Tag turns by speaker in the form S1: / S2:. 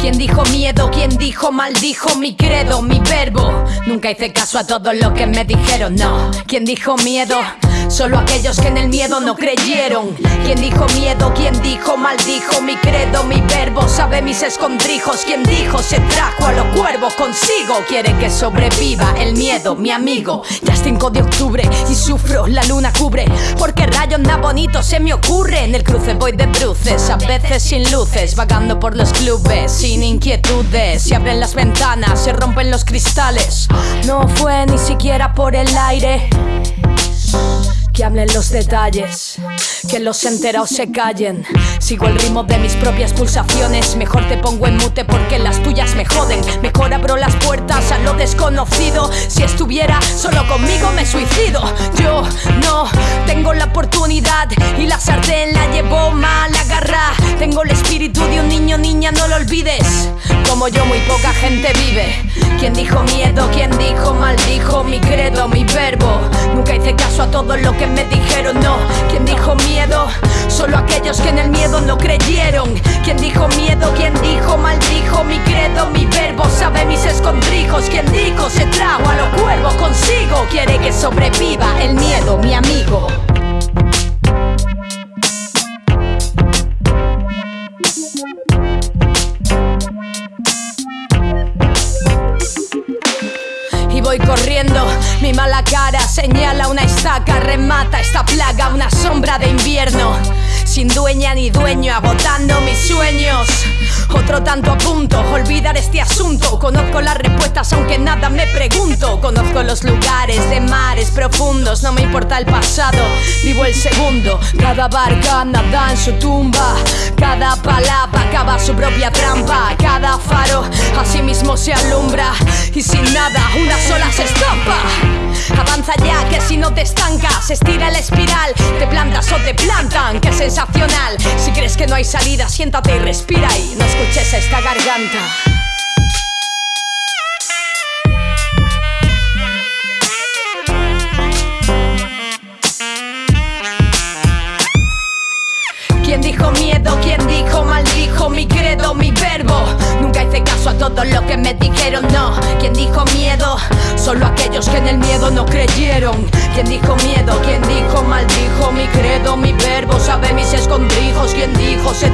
S1: ¿Quién dijo miedo? ¿Quién dijo maldijo mi credo, mi verbo? Nunca hice caso a todo lo que me dijeron, no. ¿Quién dijo miedo? Solo aquellos que en el miedo no creyeron. ¿Quién dijo miedo? ¿Quién dijo maldijo mi credo, mi verbo? Sabe mis escondrijos. ¿Quién dijo se trajo a los cuervos consigo? Quiere que sobreviva el miedo, mi amigo. Ya es 5 de octubre y sufro, la luna cubre. Porque rayos nada bonito se me ocurre. En el cruce voy de bruces, a veces sin luces, vagando por los clubes, sin inquietudes. Se abren las ventanas, se rompen los cristales. No fue ni siquiera por el aire. Hablen los detalles, que los enterados se callen. Sigo el ritmo de mis propias pulsaciones. Mejor te pongo en mute porque las tuyas me joden. Mejor abro las puertas a lo desconocido. Si estuviera solo conmigo me suicido. Yo no tengo la oportunidad y la sartén la llevo agarra. Tengo el espíritu de un niño, niña, no lo olvides. Como yo, muy poca gente vive. ¿Quién dijo miedo? ¿Quién dijo maldijo mi credo, mi verbo? Nunca hice caso a todo lo que me dijeron, no. ¿Quién dijo miedo? Solo aquellos que en el miedo no creyeron. ¿Quién dijo miedo? ¿Quién dijo maldijo mi credo, mi verbo? Sabe mis escondrijos. ¿Quién dijo se trajo a los cuervos consigo? Quiere que sobreviva el miedo, mi amigo. Voy corriendo, mi mala cara señala una estaca, remata esta plaga, una sombra de invierno. Sin dueña ni dueño, agotando mis sueños. Otro tanto a punto, olvidar este asunto. Conozco las respuestas aunque nada me pregunto. Conozco los lugares de mares profundos, no me importa el pasado, vivo el segundo. Cada barca nada en su tumba, cada palabra Ya que si no te estancas, estira el espiral, te plantas o te plantan, qué sensacional. Si crees que no hay salida, siéntate y respira y no escuches esta garganta. ¿Quién dijo miedo? ¿Quién dijo maldijo mi credo, mi verbo? ¿Quién dijo miedo? ¿Quién dijo maldijo mi credo, mi verbo? Sabe mis escondrijos. ¿Quién dijo se